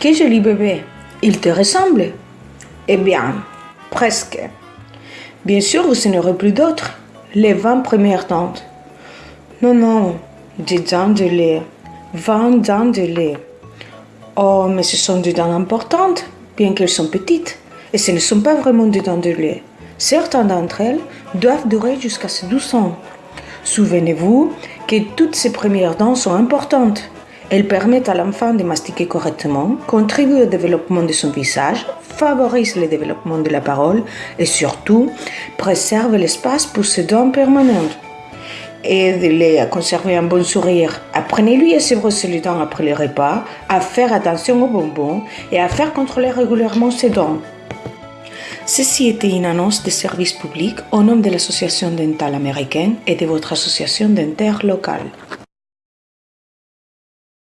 Quel joli bébé. Il te ressemble Eh bien, presque. Bien sûr, vous n'en aurez plus d'autres. Les 20 premières dents. Non, non, des dents de lait. 20 dents de lait. Oh, mais ce sont des dents importantes, bien qu'elles sont petites. Et ce ne sont pas vraiment des dents de lait. Certaines d'entre elles doivent durer jusqu'à ses 12 ans. Souvenez-vous que toutes ces premières dents sont importantes. Elles permettent à l'enfant de mastiquer correctement, contribuent au développement de son visage, favorisent le développement de la parole et surtout préservent l'espace pour ses dents permanentes. Aidez-les à conserver un bon sourire. Apprenez-lui à se brosser les dents après les repas, à faire attention aux bonbons et à faire contrôler régulièrement ses dents. Ceci était une annonce de service public au nom de l'Association dentale américaine et de votre association dentaire locale.